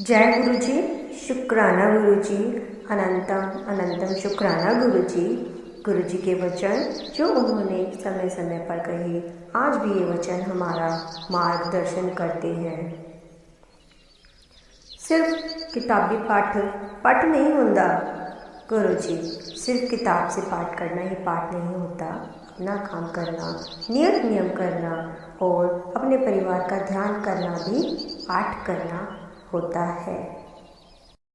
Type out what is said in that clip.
जय गुरु जी शुक्राना गुरु जी अनंतम अनंतम शुक्राना गुरु जी गुरु जी के वचन, जो उन्होंने समय समय पर कहे, आज भी ये वचन हमारा मार्गदर्शन करते हैं। सिर्फ़ किताबी पाठ पाठ नहीं होता। गुरु जी सिर्फ़ किताब से पाठ करना ही पाठ नहीं होता। अपना काम करना नियत नियम करना, और अपने परिवार का ध्यान करना भी, पाठ करना। होता है।